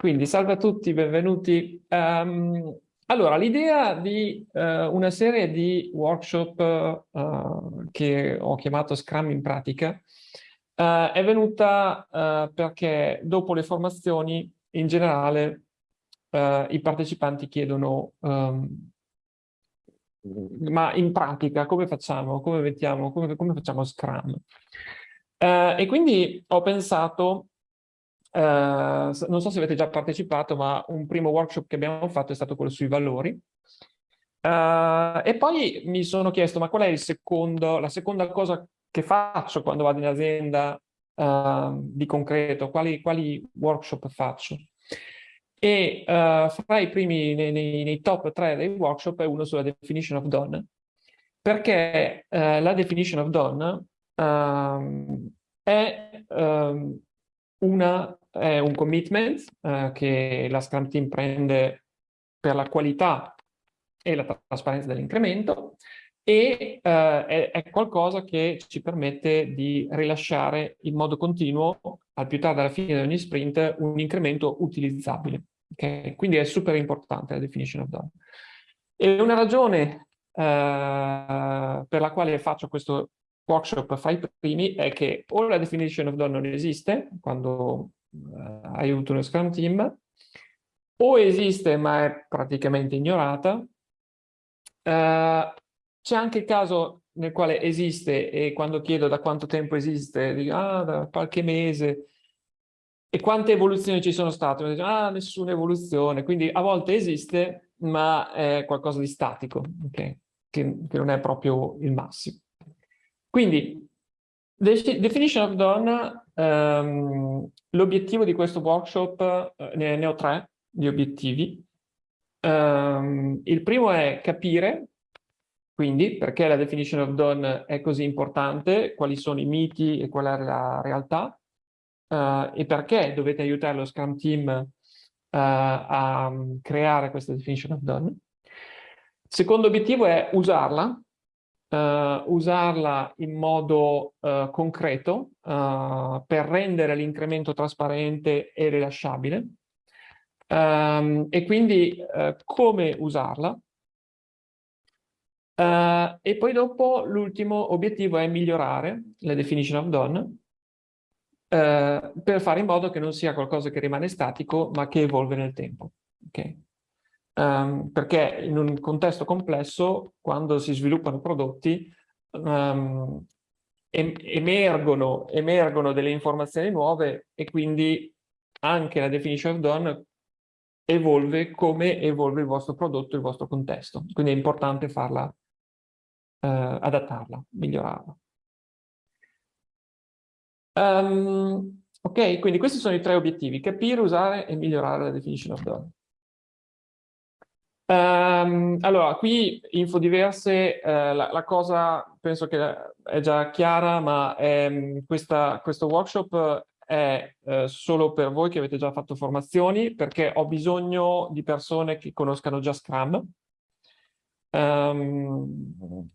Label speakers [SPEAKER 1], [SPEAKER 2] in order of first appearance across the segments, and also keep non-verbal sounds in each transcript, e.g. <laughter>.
[SPEAKER 1] Quindi salve a tutti, benvenuti. Um, allora, l'idea di uh, una serie di workshop uh, che ho chiamato Scrum in pratica uh, è venuta perché dopo le formazioni in generale i partecipanti chiedono um, ma in pratica come facciamo, come mettiamo, come, come facciamo Scrum? e quindi ho pensato non so se avete già partecipato, ma un primo workshop che abbiamo fatto è stato quello sui valori. Uh, e poi mi sono chiesto, ma qual è secondo, la seconda cosa che faccio quando vado in azienda uh, di concreto? Quali, quali, workshop faccio? E fra i primi, nei, nei, nei, top tre dei workshop è uno sulla definition of done, perché la definition of done ehm, è um, una è un commitment eh, che la Scrum Team prende per la qualità e la trasparenza dell'incremento e eh, è, è, qualcosa che ci permette di rilasciare in modo continuo, al più tardi alla fine di ogni sprint, un incremento utilizzabile. Okay? Quindi è super importante la definition of done. E una ragione eh, per la quale faccio questo workshop fra i primi è che o la definition of done non esiste, quando aiuto uno Scrum Team, o esiste ma è praticamente ignorata. Uh, C'è anche il caso nel quale esiste e quando chiedo da quanto tempo esiste, dico ah, da qualche mese, e quante evoluzioni ci sono state? Mi dicono, ah, nessuna evoluzione, quindi a volte esiste, ma è qualcosa di statico, okay? che, che non è proprio il massimo. Quindi, definition of done Um, L'obiettivo di questo workshop, uh, ne, ne, ho tre di obiettivi. Um, il primo è capire, quindi, perché la definition of done è così importante, quali sono i miti e qual è la realtà, uh, e perché dovete aiutare lo Scrum Team uh, a um, creare questa definition of done. Secondo obiettivo è usarla, uh, usarla in modo uh, concreto uh, per rendere l'incremento trasparente e rilasciabile um, e quindi come usarla. e poi dopo l'ultimo obiettivo è migliorare la definition of done per fare in modo che non sia qualcosa che rimane statico ma che evolve nel tempo. Okay? Um, perché in un contesto complesso, quando si sviluppano prodotti, um, emergono, emergono delle informazioni nuove e quindi anche la definition of done evolve come evolve il vostro prodotto, il vostro contesto. Quindi è importante farla, uh, adattarla, migliorarla. Um, ok, quindi questi sono i tre obiettivi, capire, usare e migliorare la definition of done. Um, allora, qui info diverse, eh, la, la, cosa penso che è già chiara, ma ehm, questa, questo workshop è eh, solo per voi che avete già fatto formazioni, perché ho bisogno di persone che conoscano già Scrum. Um,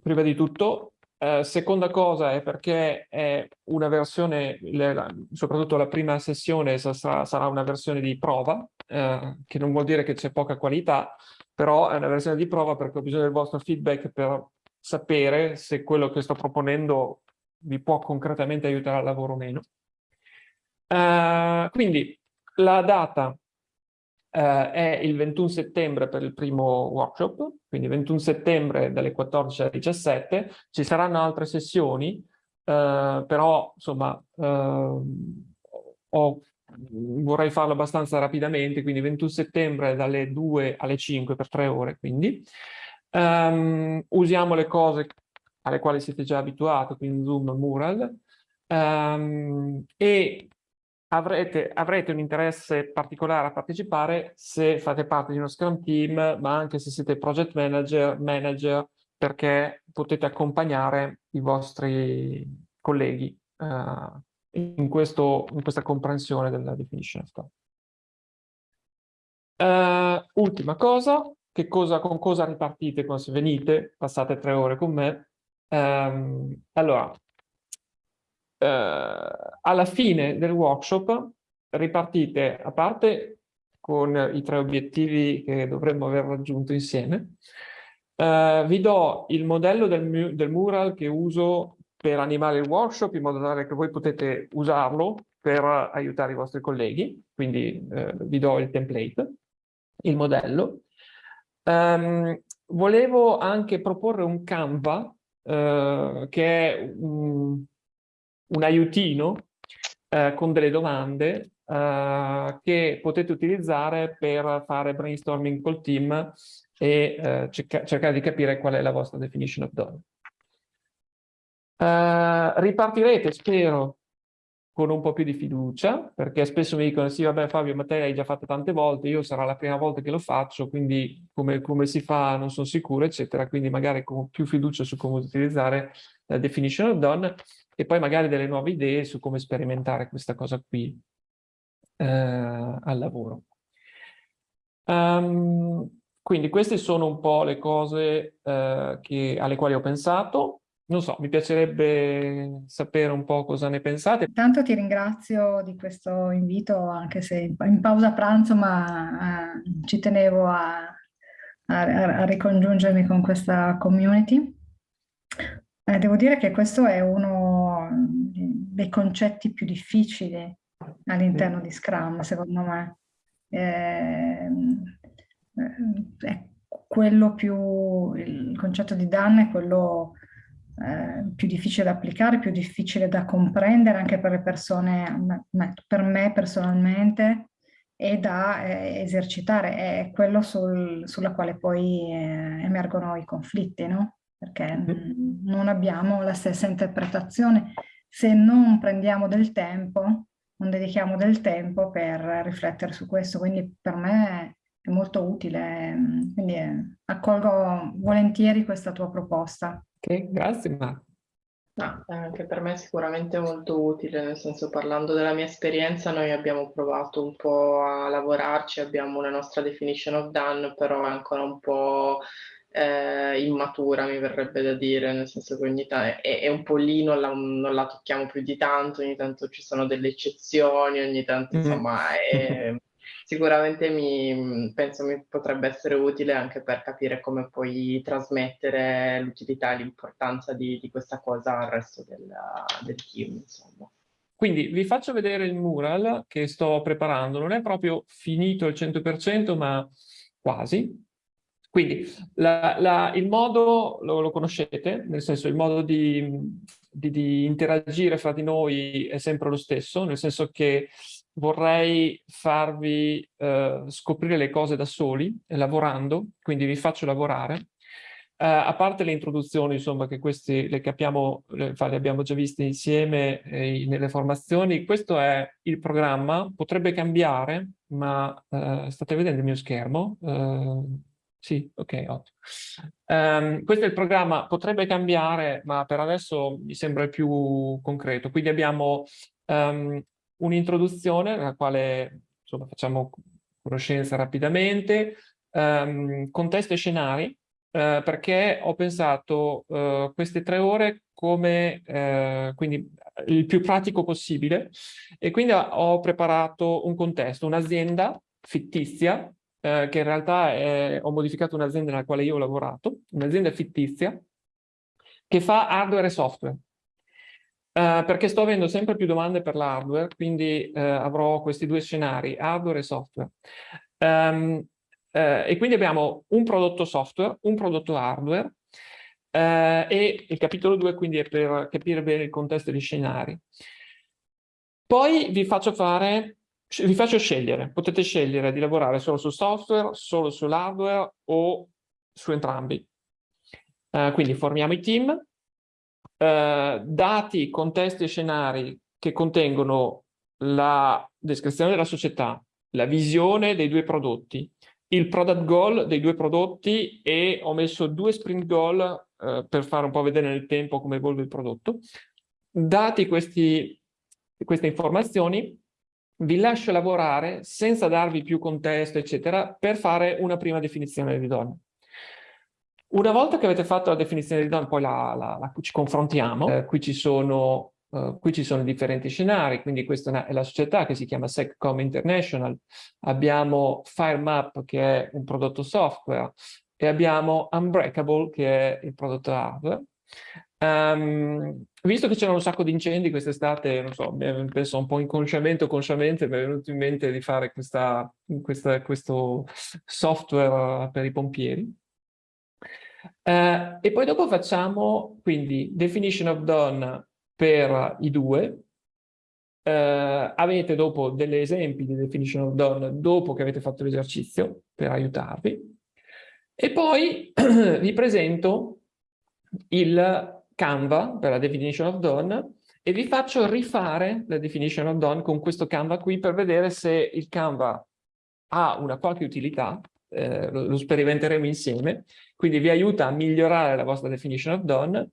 [SPEAKER 1] prima di tutto. Eh, seconda cosa è perché è una versione, le, soprattutto la prima sessione sarà, sarà una versione di prova, eh, che non vuol dire che c'è poca qualità, però è una versione di prova perché ho bisogno del vostro feedback per sapere se quello che sto proponendo vi può concretamente aiutare al lavoro o meno. Uh, quindi la data uh, è il 21 settembre per il primo workshop, quindi 21 settembre dalle 14 alle 17. Ci saranno altre sessioni, uh, però insomma ho vorrei farlo abbastanza rapidamente, quindi 21 settembre dalle 2 alle 5 per 3 ore, quindi. Um, usiamo le cose alle quali siete già abituati, quindi Zoom, Mural, um, e avrete, avrete, un interesse particolare a partecipare se fate parte di uno Scrum Team, ma anche se siete project manager, manager perché potete accompagnare i vostri colleghi uh, in, questo, in questa comprensione della definition of code. Uh, ultima cosa, cosa, con cosa ripartite se venite, passate tre ore con me. Um, allora, alla fine del workshop ripartite, a parte con i tre obiettivi che dovremmo aver raggiunto insieme, uh, vi do il modello del, del mural che uso per animare il workshop in modo tale che voi potete usarlo per aiutare i vostri colleghi, quindi eh, vi do il template, il modello. Um, volevo anche proporre un Canva eh, che è un, un aiutino eh, con delle domande eh, che potete utilizzare per fare brainstorming col team e eh, cerca cercare di capire qual è la vostra definition of done. Uh, ripartirete, spero, con un po' più di fiducia, perché spesso mi dicono sì, vabbè Fabio, ma te l'hai già fatto tante volte, io sarà la prima volta che lo faccio, quindi come, come si fa non sono sicuro, eccetera, quindi magari con più fiducia su come utilizzare la definition of done e poi magari delle nuove idee su come sperimentare questa cosa qui eh, al lavoro. Um, quindi queste sono un po' le cose eh, che, alle quali ho pensato non so, mi piacerebbe sapere un po' cosa ne pensate.
[SPEAKER 2] Intanto ti ringrazio di questo invito, anche se in pausa pranzo, ma eh, ci tenevo a, a, a, ricongiungermi con questa community. Eh, devo dire che questo è uno dei concetti più difficili all'interno di Scrum, secondo me. Eh, eh è quello più, il concetto di danno è quello eh, più difficile da applicare, più difficile da comprendere anche per le persone, per me personalmente, e da eh, esercitare, è quello sul, sulla quale poi eh, emergono i conflitti, no? Perché non abbiamo la stessa interpretazione se non prendiamo del tempo, non dedichiamo del tempo per riflettere su questo, quindi per me è molto utile, mm, quindi eh, accolgo volentieri questa tua proposta.
[SPEAKER 1] Ok, grazie Marco.
[SPEAKER 3] No, anche per me è sicuramente molto utile, nel senso parlando della mia esperienza noi abbiamo provato un po' a lavorarci, abbiamo una nostra definition of done, però è ancora un po' eh, immatura mi verrebbe da dire, nel senso che ogni tanto è, è un po' lì, non la, non la, tocchiamo più di tanto, ogni tanto ci sono delle eccezioni, ogni tanto mm. insomma è, <laughs> sicuramente mi, penso mi potrebbe essere utile anche per capire come puoi trasmettere l'utilità e l'importanza di, di, questa cosa al resto del, del team. Insomma.
[SPEAKER 1] Quindi vi faccio vedere il mural che sto preparando, non è proprio finito al 100% ma quasi. Quindi la, la, il modo lo, lo, conoscete, nel senso il modo di, di, di interagire fra di noi è sempre lo stesso, nel senso che vorrei farvi eh, scoprire le cose da soli, eh, lavorando, quindi vi faccio lavorare. Uh, a parte le introduzioni, insomma, che queste le capiamo, le, le abbiamo già viste insieme eh, nelle formazioni, questo è il programma, potrebbe cambiare, ma uh, state vedendo il mio schermo? Sì, ok, ottimo. Um, questo è il programma, potrebbe cambiare, ma per adesso mi sembra più concreto. Quindi abbiamo um, un'introduzione nella quale insomma, facciamo conoscenza rapidamente, um, contesto e scenari, uh, perché ho pensato uh, queste tre ore come uh, quindi il più pratico possibile e quindi ho preparato un contesto, un'azienda fittizia, che in realtà è, ho modificato un'azienda nella quale io ho lavorato, un'azienda fittizia, che fa hardware e software. Uh, perché sto avendo sempre più domande per l'hardware, quindi uh, avrò questi due scenari, hardware e software. Um, uh, e quindi abbiamo un prodotto software, un prodotto hardware, e il capitolo 2 quindi è per capire bene il contesto degli scenari. Poi vi faccio fare, vi faccio scegliere, potete scegliere di lavorare solo su software, solo sull'hardware o su entrambi. quindi formiamo i team, eh, dati, contesti e scenari che contengono la descrizione della società, la visione dei due prodotti, il product goal dei due prodotti e ho messo due sprint goal eh, per fare un po' vedere nel tempo come evolve il prodotto. Dati questi, queste informazioni, vi lascio lavorare senza darvi più contesto, eccetera, per fare una prima definizione di donna. Una volta che avete fatto la definizione di donna, poi la, la, la, ci confrontiamo. Eh, qui ci sono uh, qui ci sono differenti scenari, quindi questa è la società che si chiama SecCom International, abbiamo FireMap che è un prodotto software e abbiamo Unbreakable che è il prodotto hardware. Um, visto che c'erano un sacco di incendi quest'estate, non so, penso un po' inconsciamente o consciamente mi è venuto in mente di fare questa, questa, questo software per i pompieri. Uh, e poi dopo facciamo quindi definition of done per i due. Uh, avete dopo degli esempi di definition of done dopo che avete fatto l'esercizio per aiutarvi. E poi <clears throat> vi presento il Canva per la definition of done e vi faccio rifare la definition of done con questo Canva qui per vedere se il Canva ha una qualche utilità, eh, lo, lo, sperimenteremo insieme, quindi vi aiuta a migliorare la vostra definition of done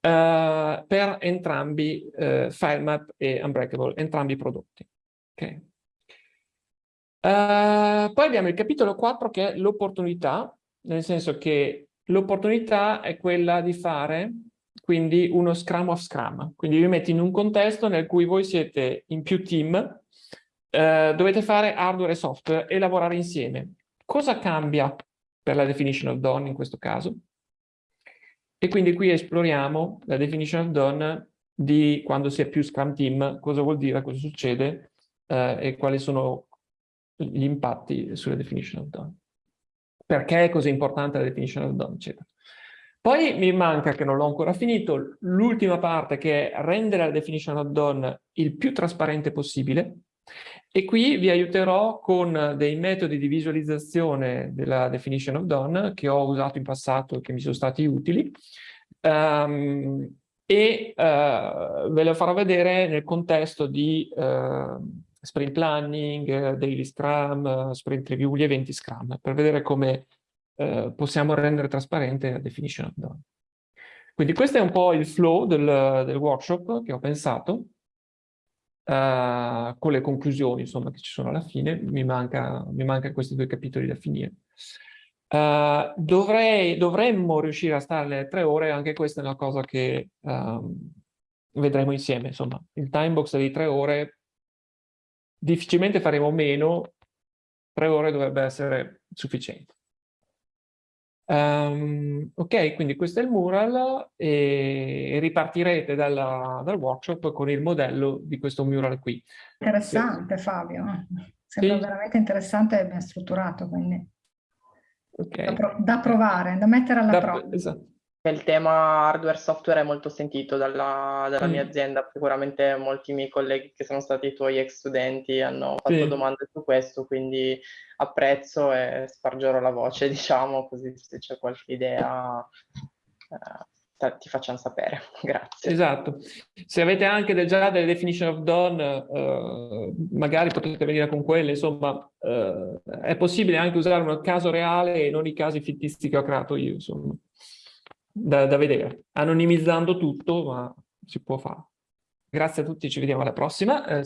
[SPEAKER 1] eh, per entrambi eh, FileMap e Unbreakable, entrambi i prodotti. Okay. Uh, poi abbiamo il capitolo 4 che è l'opportunità, nel senso che l'opportunità è quella di fare quindi uno Scrum of Scrum. Quindi vi metti in un contesto nel cui voi siete in più team, eh, dovete fare hardware e software e lavorare insieme. Cosa cambia per la definition of done in questo caso? E quindi qui esploriamo la definition of done di quando si è più Scrum team, cosa vuol dire, cosa succede eh, e quali sono gli impatti sulla definition of done. Perché è così importante la definition of done, eccetera. Poi mi manca, che non l'ho ancora finito, l'ultima parte che è rendere la definition of done il più trasparente possibile. E qui vi aiuterò con dei metodi di visualizzazione della definition of done che ho usato in passato e che mi sono stati utili. Um, e uh, ve lo farò vedere nel contesto di uh, sprint planning, daily scrum, sprint review, gli eventi scrum, per vedere come eh, possiamo rendere trasparente la definition of done. Quindi questo è un po' il flow del, del workshop che ho pensato, uh, con le conclusioni insomma, che ci sono alla fine, mi manca, mi manca questi due capitoli da finire. Uh, dovrei, dovremmo riuscire a stare le tre ore, anche questa è una cosa che um, vedremo insieme, insomma, il time box di tre ore, difficilmente faremo meno, tre ore dovrebbe essere sufficiente. Um, ok, quindi questo è il mural e ripartirete dalla, dal workshop con il modello di questo mural qui.
[SPEAKER 2] Interessante Fabio, sembra sì. veramente interessante e ben strutturato, quindi okay. da, pro da, provare, da mettere alla da, prova. Esatto.
[SPEAKER 3] Il tema hardware software è molto sentito dalla, dalla mm. mia azienda, sicuramente molti miei colleghi che sono stati i tuoi ex studenti hanno fatto sì. domande su questo, quindi apprezzo e spargerò la voce, <laughs> diciamo, così se c'è qualche idea eh, ti facciamo sapere. <laughs> Grazie.
[SPEAKER 1] Esatto. Se avete anche già delle definition of done, eh, magari potete venire con quelle, insomma, eh, è possibile anche usare un caso reale e non i casi fittizi che ho creato io, insomma da, da vedere, anonimizzando tutto, ma si può fare. Grazie a tutti, ci vediamo alla prossima. Eh,